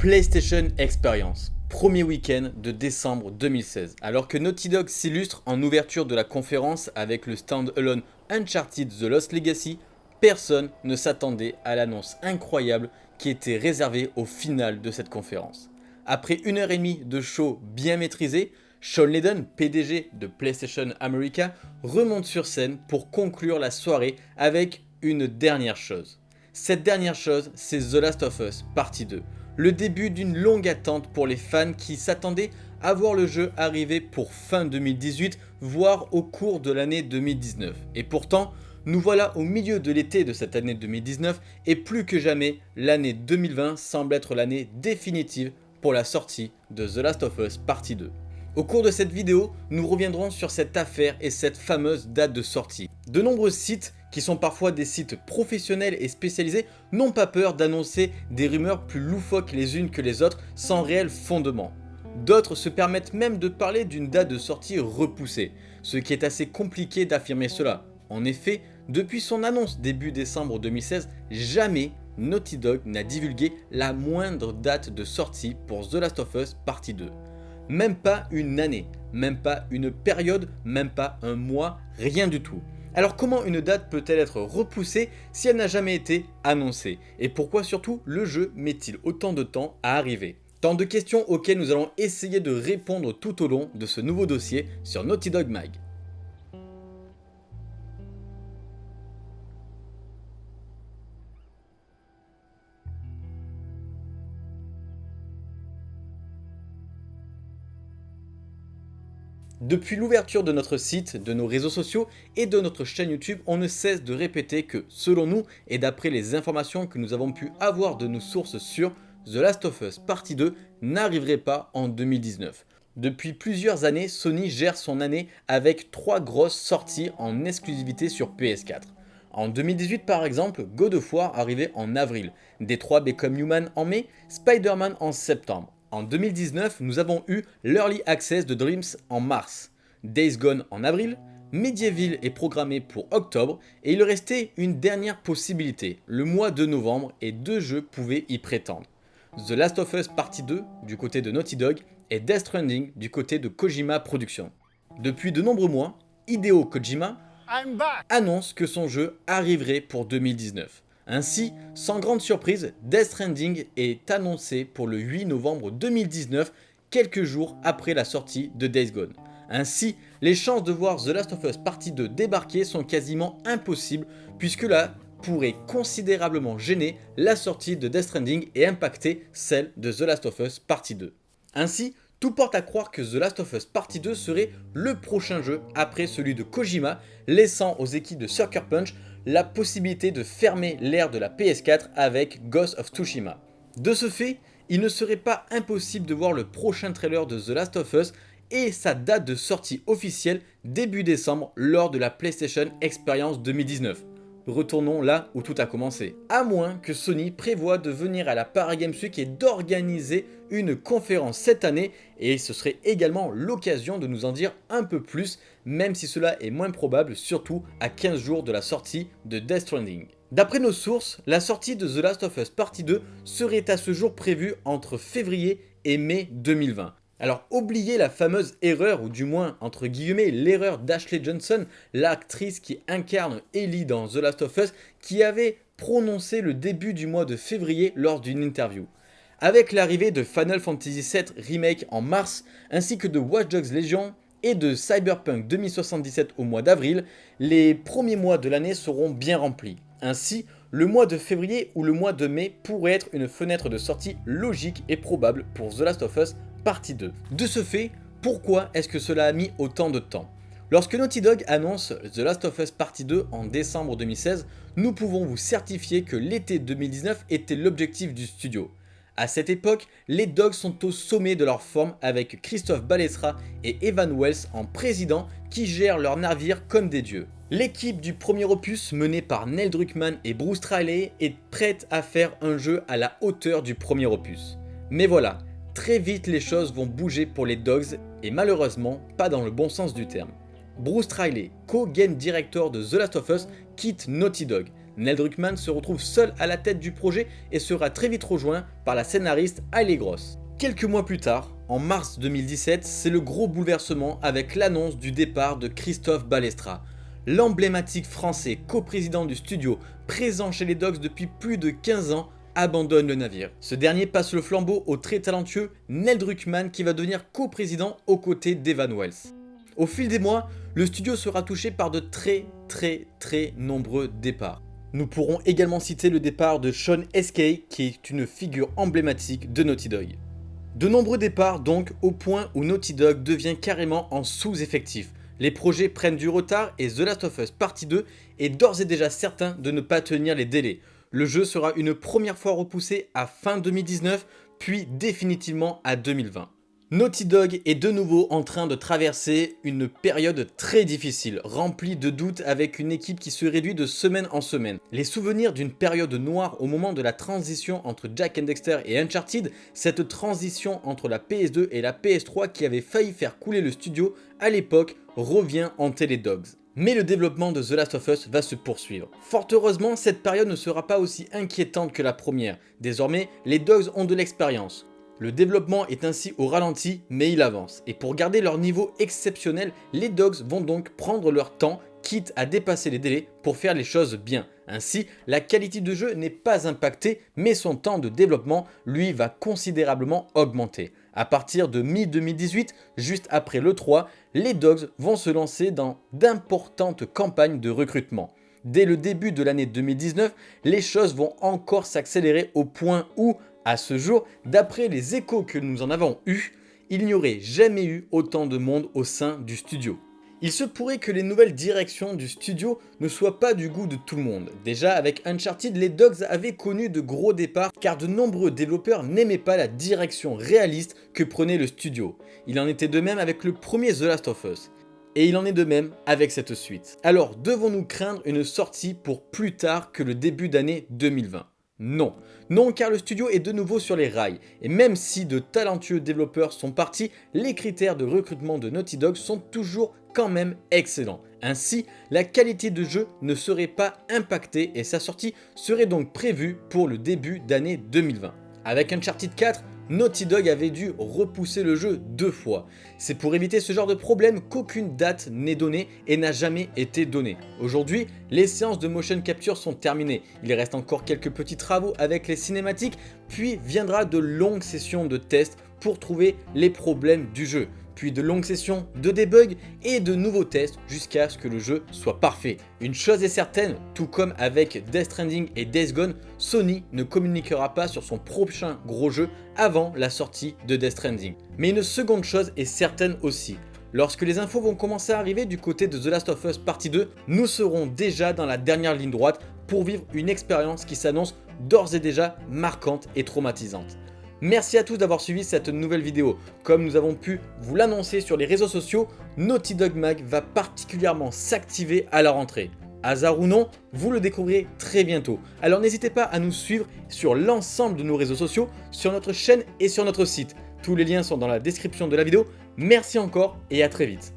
PlayStation Experience, premier week-end de décembre 2016. Alors que Naughty Dog s'illustre en ouverture de la conférence avec le stand-alone Uncharted The Lost Legacy, personne ne s'attendait à l'annonce incroyable qui était réservée au final de cette conférence. Après une heure et demie de show bien maîtrisé, Sean Layden, PDG de PlayStation America, remonte sur scène pour conclure la soirée avec une dernière chose. Cette dernière chose, c'est The Last of Us partie 2. Le début d'une longue attente pour les fans qui s'attendaient à voir le jeu arriver pour fin 2018, voire au cours de l'année 2019. Et pourtant, nous voilà au milieu de l'été de cette année 2019 et plus que jamais, l'année 2020 semble être l'année définitive pour la sortie de The Last of Us partie 2. Au cours de cette vidéo, nous reviendrons sur cette affaire et cette fameuse date de sortie. De nombreux sites qui sont parfois des sites professionnels et spécialisés, n'ont pas peur d'annoncer des rumeurs plus loufoques les unes que les autres sans réel fondement. D'autres se permettent même de parler d'une date de sortie repoussée, ce qui est assez compliqué d'affirmer cela. En effet, depuis son annonce début décembre 2016, jamais Naughty Dog n'a divulgué la moindre date de sortie pour The Last of Us partie 2. Même pas une année, même pas une période, même pas un mois, rien du tout. Alors comment une date peut-elle être repoussée si elle n'a jamais été annoncée? Et pourquoi surtout le jeu met-il autant de temps à arriver? Tant de questions auxquelles nous allons essayer de répondre tout au long de ce nouveau dossier sur Naughty Dog Mag. Depuis l'ouverture de notre site, de nos réseaux sociaux et de notre chaîne YouTube, on ne cesse de répéter que, selon nous et d'après les informations que nous avons pu avoir de nos sources sûres, The Last of Us Partie 2 n'arriverait pas en 2019. Depuis plusieurs années, Sony gère son année avec trois grosses sorties en exclusivité sur PS4. En 2018 par exemple, God of War arrivait en avril, Detroit Become Human en mai, Spider-Man en septembre. En 2019, nous avons eu l'Early Access de Dreams en mars, Days Gone en avril, Medieval est programmé pour octobre et il restait une dernière possibilité, le mois de novembre et deux jeux pouvaient y prétendre. The Last of Us Partie 2 du côté de Naughty Dog et Death Stranding du côté de Kojima Productions. Depuis de nombreux mois, Hideo Kojima annonce que son jeu arriverait pour 2019. Ainsi, sans grande surprise, Death Stranding est annoncé pour le 8 novembre 2019, quelques jours après la sortie de Days Gone. Ainsi, les chances de voir The Last of Us Partie 2 débarquer sont quasiment impossibles puisque là pourrait considérablement gêner la sortie de Death Stranding et impacter celle de The Last of Us Partie 2. Ainsi, tout porte à croire que The Last of Us Partie 2 serait le prochain jeu après celui de Kojima, laissant aux équipes de Sucker Punch la possibilité de fermer l'ère de la PS4 avec Ghost of Tsushima. De ce fait, il ne serait pas impossible de voir le prochain trailer de The Last of Us et sa date de sortie officielle début décembre lors de la PlayStation Experience 2019 retournons là où tout a commencé. À moins que Sony prévoit de venir à la Paris Games Week et d'organiser une conférence cette année et ce serait également l'occasion de nous en dire un peu plus même si cela est moins probable surtout à 15 jours de la sortie de Death Stranding. D'après nos sources, la sortie de The Last of Us Partie 2 serait à ce jour prévue entre février et mai 2020. Alors oubliez la fameuse erreur, ou du moins entre guillemets l'erreur d'Ashley Johnson, l'actrice qui incarne Ellie dans The Last of Us, qui avait prononcé le début du mois de février lors d'une interview. Avec l'arrivée de Final Fantasy VII Remake en mars, ainsi que de Watch Dogs Legion et de Cyberpunk 2077 au mois d'avril, les premiers mois de l'année seront bien remplis. Ainsi, le mois de février ou le mois de mai pourrait être une fenêtre de sortie logique et probable pour The Last of Us partie 2. De ce fait, pourquoi est-ce que cela a mis autant de temps? Lorsque Naughty Dog annonce The Last of Us Partie 2 en décembre 2016, nous pouvons vous certifier que l'été 2019 était l'objectif du studio. À cette époque, les Dogs sont au sommet de leur forme avec Christophe Balestra et Evan Wells en président qui gèrent leur navire comme des dieux. L'équipe du premier opus menée par Neil Druckmann et Bruce Straley est prête à faire un jeu à la hauteur du premier opus. Mais voilà, Très vite les choses vont bouger pour les Dogs et malheureusement pas dans le bon sens du terme. Bruce Riley, co-game director de The Last of Us, quitte Naughty Dog. Neil Druckmann se retrouve seul à la tête du projet et sera très vite rejoint par la scénariste Hailey Gross. Quelques mois plus tard, en mars 2017, c'est le gros bouleversement avec l'annonce du départ de Christophe Balestra. L'emblématique français coprésident du studio, présent chez les Dogs depuis plus de 15 ans, abandonne le navire. Ce dernier passe le flambeau au très talentueux Neil Druckmann qui va devenir coprésident aux côtés d'Evan Wells. Au fil des mois, le studio sera touché par de très très très nombreux départs. Nous pourrons également citer le départ de Sean Eskay qui est une figure emblématique de Naughty Dog. De nombreux départs donc au point où Naughty Dog devient carrément en sous-effectif. Les projets prennent du retard et The Last of Us Partie 2 est d'ores et déjà certain de ne pas tenir les délais. Le jeu sera une première fois repoussé à fin 2019 puis définitivement à 2020. Naughty Dog est de nouveau en train de traverser une période très difficile, remplie de doutes avec une équipe qui se réduit de semaine en semaine. Les souvenirs d'une période noire au moment de la transition entre Jack and Dexter et Uncharted, cette transition entre la PS2 et la PS3 qui avait failli faire couler le studio à l'époque, revient en les Dogs. Mais le développement de The Last of Us va se poursuivre. Fort heureusement, cette période ne sera pas aussi inquiétante que la première. Désormais, les Dogs ont de l'expérience. Le développement est ainsi au ralenti, mais il avance. Et pour garder leur niveau exceptionnel, les Dogs vont donc prendre leur temps, quitte à dépasser les délais pour faire les choses bien. Ainsi, la qualité de jeu n'est pas impactée, mais son temps de développement, lui, va considérablement augmenter. À partir de mi-2018, juste après l'E3, les Dogs vont se lancer dans d'importantes campagnes de recrutement. Dès le début de l'année 2019, les choses vont encore s'accélérer au point où, à ce jour, d'après les échos que nous en avons eus, il n'y aurait jamais eu autant de monde au sein du studio. Il se pourrait que les nouvelles directions du studio ne soient pas du goût de tout le monde. Déjà avec Uncharted, les Dogs avaient connu de gros départs car de nombreux développeurs n'aimaient pas la direction réaliste que prenait le studio. Il en était de même avec le premier The Last of Us. Et il en est de même avec cette suite. Alors devons-nous craindre une sortie pour plus tard que le début d'année 2020 non. Non car le studio est de nouveau sur les rails et même si de talentueux développeurs sont partis, les critères de recrutement de Naughty Dog sont toujours quand même excellents. Ainsi, la qualité de jeu ne serait pas impactée et sa sortie serait donc prévue pour le début d'année 2020. Avec Uncharted 4, Naughty Dog avait dû repousser le jeu deux fois. C'est pour éviter ce genre de problème qu'aucune date n'est donnée et n'a jamais été donnée. Aujourd'hui, les séances de motion capture sont terminées. Il reste encore quelques petits travaux avec les cinématiques, puis viendra de longues sessions de tests pour trouver les problèmes du jeu puis de longues sessions de debug et de nouveaux tests jusqu'à ce que le jeu soit parfait. Une chose est certaine, tout comme avec Death Stranding et Days Gone, Sony ne communiquera pas sur son prochain gros jeu avant la sortie de Death Stranding. Mais une seconde chose est certaine aussi, Lorsque les infos vont commencer à arriver du côté de The Last of Us Partie 2, nous serons déjà dans la dernière ligne droite pour vivre une expérience qui s'annonce d'ores et déjà marquante et traumatisante. Merci à tous d'avoir suivi cette nouvelle vidéo. Comme nous avons pu vous l'annoncer sur les réseaux sociaux, Naughty Dog Mag va particulièrement s'activer à la rentrée. Hasard ou non, vous le découvrirez très bientôt. Alors n'hésitez pas à nous suivre sur l'ensemble de nos réseaux sociaux, sur notre chaîne et sur notre site. Tous les liens sont dans la description de la vidéo. Merci encore et à très vite.